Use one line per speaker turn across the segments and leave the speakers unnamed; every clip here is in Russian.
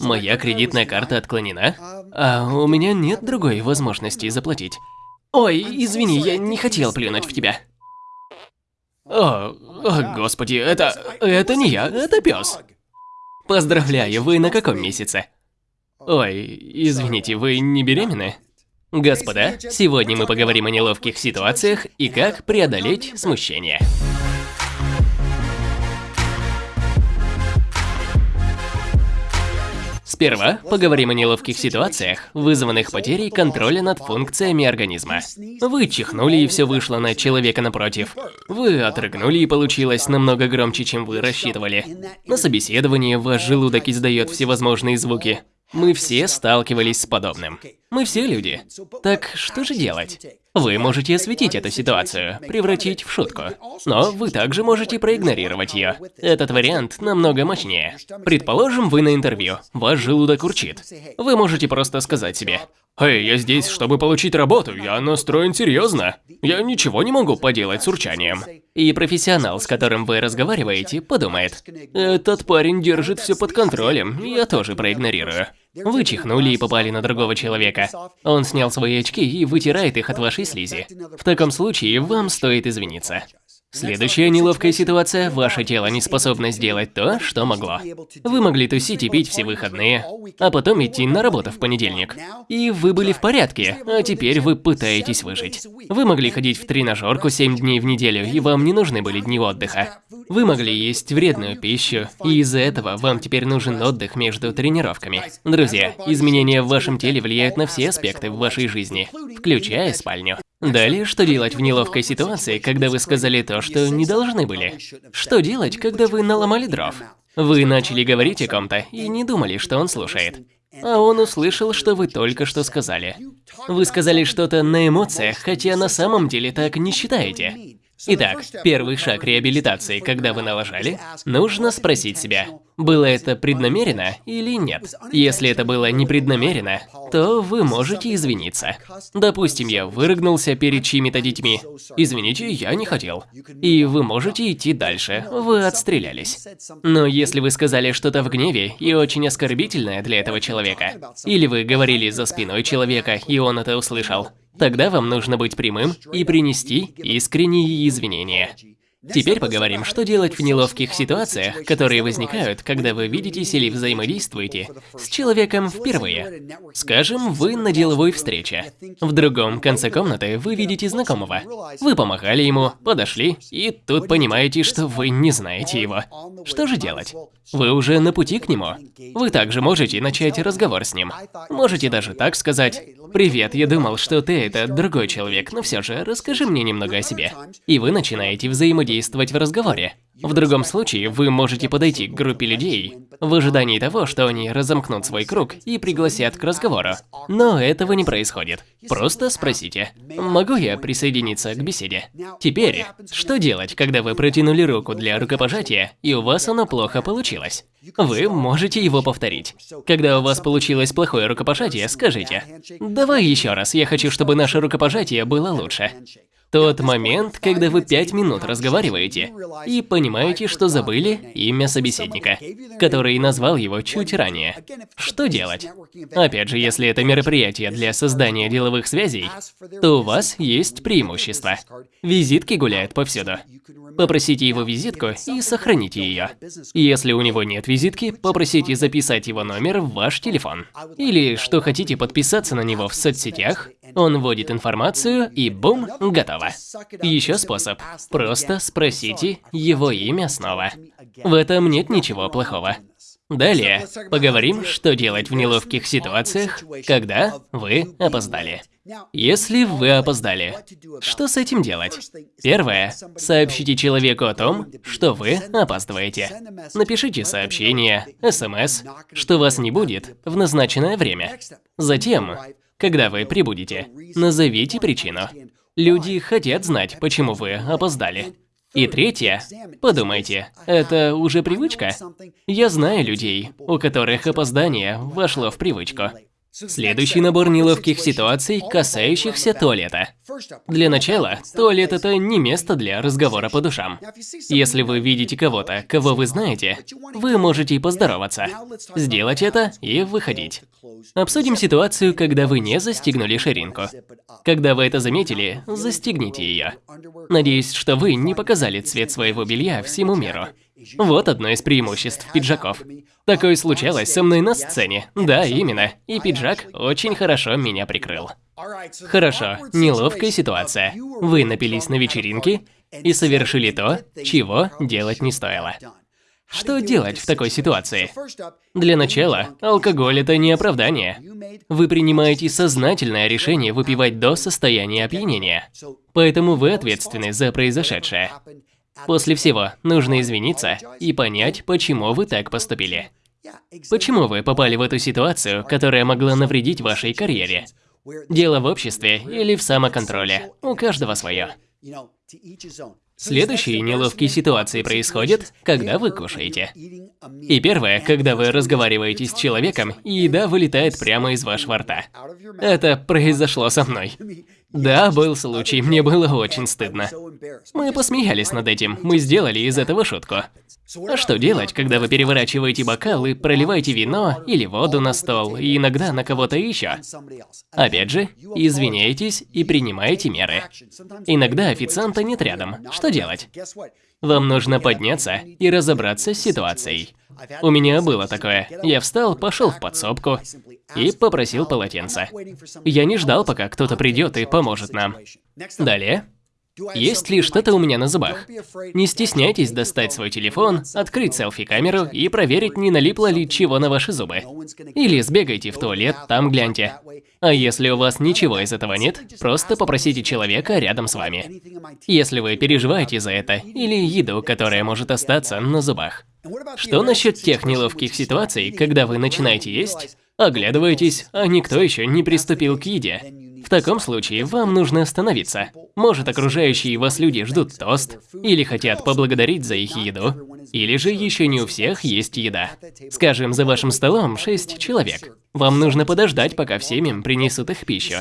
Моя кредитная карта отклонена, а у меня нет другой возможности заплатить. Ой, извини, я не хотел плюнуть в тебя. О, о господи, это... это не я, это пес. Поздравляю, вы на каком месяце? Ой, извините, вы не беременны? Господа, сегодня мы поговорим о неловких ситуациях и как преодолеть смущение. Сперва поговорим о неловких ситуациях, вызванных потерей контроля над функциями организма. Вы чихнули и все вышло на человека напротив. Вы отрыгнули и получилось намного громче, чем вы рассчитывали. На собеседовании ваш желудок издает всевозможные звуки. Мы все сталкивались с подобным. Мы все люди. Так что же делать? Вы можете осветить эту ситуацию, превратить в шутку. Но вы также можете проигнорировать ее. Этот вариант намного мощнее. Предположим, вы на интервью, ваш желудок урчит. Вы можете просто сказать себе, «Эй, я здесь, чтобы получить работу, я настроен серьезно. Я ничего не могу поделать с урчанием». И профессионал, с которым вы разговариваете, подумает, «Этот парень держит все под контролем, я тоже проигнорирую». Вы чихнули и попали на другого человека. Он снял свои очки и вытирает их от вашей слизи. В таком случае вам стоит извиниться. Следующая неловкая ситуация – ваше тело не способно сделать то, что могло. Вы могли тусить и пить все выходные, а потом идти на работу в понедельник. И вы были в порядке, а теперь вы пытаетесь выжить. Вы могли ходить в тренажерку 7 дней в неделю, и вам не нужны были дни отдыха. Вы могли есть вредную пищу, и из-за этого вам теперь нужен отдых между тренировками. Друзья, изменения в вашем теле влияют на все аспекты в вашей жизни, включая спальню. Далее, что делать в неловкой ситуации, когда вы сказали то, что не должны были? Что делать, когда вы наломали дров? Вы начали говорить о ком-то и не думали, что он слушает. А он услышал, что вы только что сказали. Вы сказали что-то на эмоциях, хотя на самом деле так не считаете. Итак, первый шаг реабилитации, когда вы налажали, нужно спросить себя, было это преднамеренно или нет. Если это было непреднамеренно, то вы можете извиниться. Допустим, я вырыгнулся перед чьими-то детьми. Извините, я не хотел. И вы можете идти дальше, вы отстрелялись. Но если вы сказали что-то в гневе и очень оскорбительное для этого человека, или вы говорили за спиной человека, и он это услышал, Тогда вам нужно быть прямым и принести искренние извинения. Теперь поговорим, что делать в неловких ситуациях, которые возникают, когда вы видитесь или взаимодействуете с человеком впервые. Скажем, вы на деловой встрече. В другом конце комнаты вы видите знакомого. Вы помахали ему, подошли, и тут понимаете, что вы не знаете его. Что же делать? Вы уже на пути к нему. Вы также можете начать разговор с ним. Можете даже так сказать «Привет, я думал, что ты это другой человек, но все же расскажи мне немного о себе». И вы начинаете взаимодействовать в разговоре. В другом случае вы можете подойти к группе людей в ожидании того, что они разомкнут свой круг и пригласят к разговору. Но этого не происходит. Просто спросите, могу я присоединиться к беседе? Теперь, что делать, когда вы протянули руку для рукопожатия, и у вас оно плохо получилось? Вы можете его повторить. Когда у вас получилось плохое рукопожатие, скажите, «Давай еще раз, я хочу, чтобы наше рукопожатие было лучше». Тот момент, когда вы пять минут разговариваете и понимаете, что забыли имя собеседника, который назвал его чуть ранее. Что делать? Опять же, если это мероприятие для создания деловых связей, то у вас есть преимущество. Визитки гуляют повсюду. Попросите его визитку и сохраните ее. Если у него нет визитки, попросите записать его номер в ваш телефон. Или, что хотите, подписаться на него в соцсетях. Он вводит информацию и бум, готово. Еще способ. Просто спросите его имя снова. В этом нет ничего плохого. Далее поговорим, что делать в неловких ситуациях, когда вы опоздали. Если вы опоздали, что с этим делать? Первое. Сообщите человеку о том, что вы опаздываете. Напишите сообщение, смс, что вас не будет в назначенное время. Затем, когда вы прибудете, назовите причину. Люди хотят знать, почему вы опоздали. И третье. Подумайте, это уже привычка? Я знаю людей, у которых опоздание вошло в привычку. Следующий набор неловких ситуаций, касающихся туалета. Для начала, туалет – это не место для разговора по душам. Если вы видите кого-то, кого вы знаете, вы можете поздороваться, сделать это и выходить. Обсудим ситуацию, когда вы не застегнули ширинку. Когда вы это заметили, застегните ее. Надеюсь, что вы не показали цвет своего белья всему миру. Вот одно из преимуществ пиджаков. Такое случалось со мной на сцене. Да, именно. И пиджак очень хорошо меня прикрыл. Хорошо, неловкая ситуация. Вы напились на вечеринке и совершили то, чего делать не стоило. Что делать в такой ситуации? Для начала, алкоголь – это не оправдание. Вы принимаете сознательное решение выпивать до состояния опьянения. Поэтому вы ответственны за произошедшее. После всего, нужно извиниться и понять, почему вы так поступили. Почему вы попали в эту ситуацию, которая могла навредить вашей карьере? Дело в обществе или в самоконтроле. У каждого свое. Следующие неловкие ситуации происходят, когда вы кушаете. И первое, когда вы разговариваете с человеком, и еда вылетает прямо из вашего рта. Это произошло со мной. Да, был случай, мне было очень стыдно. Мы посмеялись над этим, мы сделали из этого шутку. А что делать, когда вы переворачиваете бокал и проливаете вино или воду на стол, и иногда на кого-то еще? Опять же, извиняйтесь и принимаете меры. Иногда официанта нет рядом. Что делать? Вам нужно подняться и разобраться с ситуацией. У меня было такое. Я встал, пошел в подсобку и попросил полотенца. Я не ждал, пока кто-то придет и поможет нам. Далее. Есть ли что-то у меня на зубах? Не стесняйтесь достать свой телефон, открыть селфи-камеру и проверить, не налипло ли чего на ваши зубы. Или сбегайте в туалет, там гляньте. А если у вас ничего из этого нет, просто попросите человека рядом с вами. Если вы переживаете за это, или еду, которая может остаться на зубах. Что насчет тех неловких ситуаций, когда вы начинаете есть, оглядываетесь, а никто еще не приступил к еде? В таком случае вам нужно остановиться. Может, окружающие вас люди ждут тост, или хотят поблагодарить за их еду, или же еще не у всех есть еда. Скажем, за вашим столом шесть человек. Вам нужно подождать, пока всем им принесут их пищу.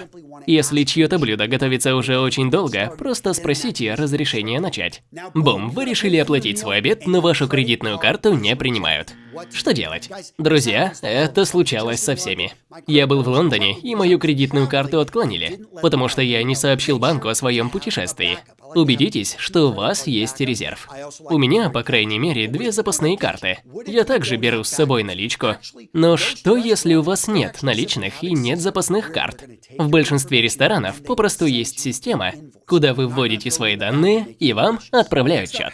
Если чье-то блюдо готовится уже очень долго, просто спросите разрешения начать. Бум, вы решили оплатить свой обед, но вашу кредитную карту не принимают. Что делать? Друзья, это случалось со всеми. Я был в Лондоне, и мою кредитную карту отклонили, потому что я не сообщил банку о своем путешествии. Убедитесь, что у вас есть резерв. У меня, по крайней мере, две запасные карты. Я также беру с собой наличку. Но что, если у вас нет наличных и нет запасных карт? В большинстве ресторанов попросту есть система, куда вы вводите свои данные, и вам отправляют счет.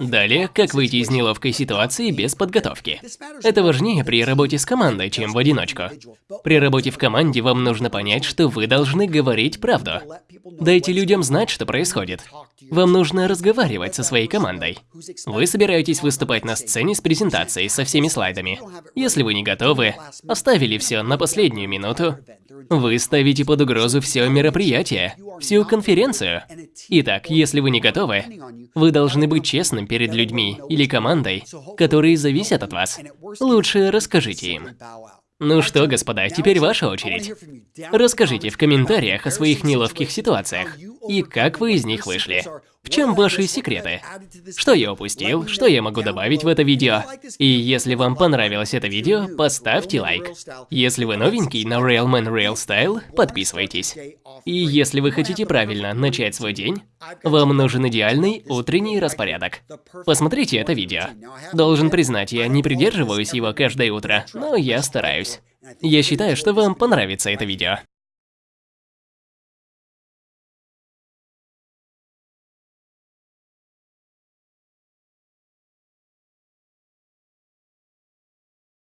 Далее, как выйти из неловкой ситуации без подготовки. Это важнее при работе с командой, чем в одиночку. При работе в команде вам нужно понять, что вы должны говорить правду. Дайте людям знать, что происходит. Вам нужно разговаривать со своей командой. Вы собираетесь выступать на сцене с презентацией со всеми слайдами. Если вы не готовы, оставили все на последнюю минуту, вы ставите под угрозу все мероприятие, всю конференцию. Итак, если вы не готовы, вы должны быть честным перед людьми или командой, которые зависят от вас. Лучше расскажите им. Ну что, господа, теперь ваша очередь. Расскажите в комментариях о своих неловких ситуациях и как вы из них вышли. В чем ваши секреты? Что я упустил? Что я могу добавить в это видео? И если вам понравилось это видео, поставьте лайк. Если вы новенький на Railman Rail Style, подписывайтесь. И если вы хотите правильно начать свой день, вам нужен идеальный утренний распорядок. Посмотрите это видео. Должен признать, я не придерживаюсь его каждое утро, но я стараюсь. Я считаю, что вам понравится это видео.